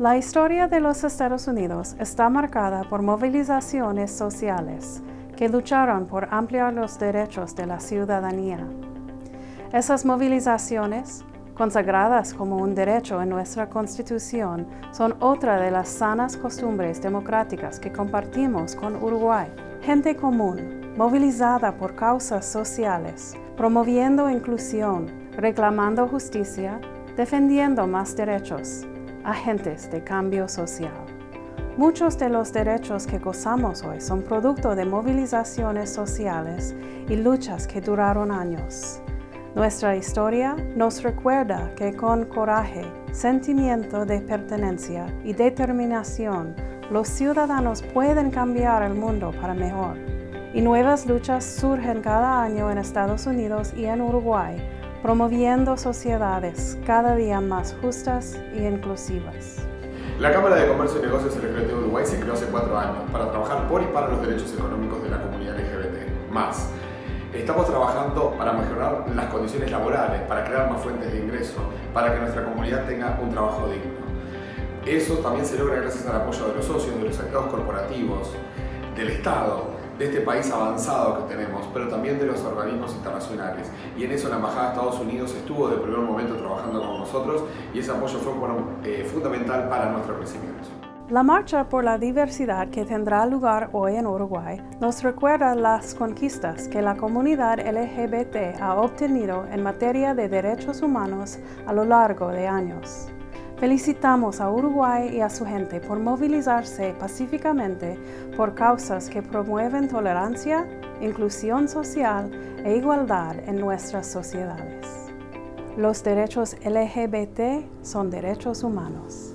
La historia de los Estados Unidos está marcada por movilizaciones sociales que lucharon por ampliar los derechos de la ciudadanía. Esas movilizaciones, consagradas como un derecho en nuestra Constitución, son otra de las sanas costumbres democráticas que compartimos con Uruguay. Gente común, movilizada por causas sociales, promoviendo inclusión, reclamando justicia, defendiendo más derechos, agentes de cambio social. Muchos de los derechos que gozamos hoy son producto de movilizaciones sociales y luchas que duraron años. Nuestra historia nos recuerda que con coraje, sentimiento de pertenencia y determinación, los ciudadanos pueden cambiar el mundo para mejor. Y nuevas luchas surgen cada año en Estados Unidos y en Uruguay promoviendo sociedades cada día más justas e inclusivas. La Cámara de Comercio y Negocios LGBT de Uruguay se creó hace cuatro años para trabajar por y para los derechos económicos de la comunidad LGBT. Más, estamos trabajando para mejorar las condiciones laborales, para crear más fuentes de ingreso, para que nuestra comunidad tenga un trabajo digno. Eso también se logra gracias al apoyo de los socios, de los actores corporativos, del Estado, de este país avanzado que tenemos, pero también de los organismos internacionales. Y en eso la Embajada de Estados Unidos estuvo de primer momento trabajando con nosotros y ese apoyo fue eh, fundamental para nuestro crecimiento. La marcha por la diversidad que tendrá lugar hoy en Uruguay nos recuerda las conquistas que la comunidad LGBT ha obtenido en materia de derechos humanos a lo largo de años. Felicitamos a Uruguay y a su gente por movilizarse pacíficamente por causas que promueven tolerancia, inclusión social e igualdad en nuestras sociedades. Los derechos LGBT son derechos humanos.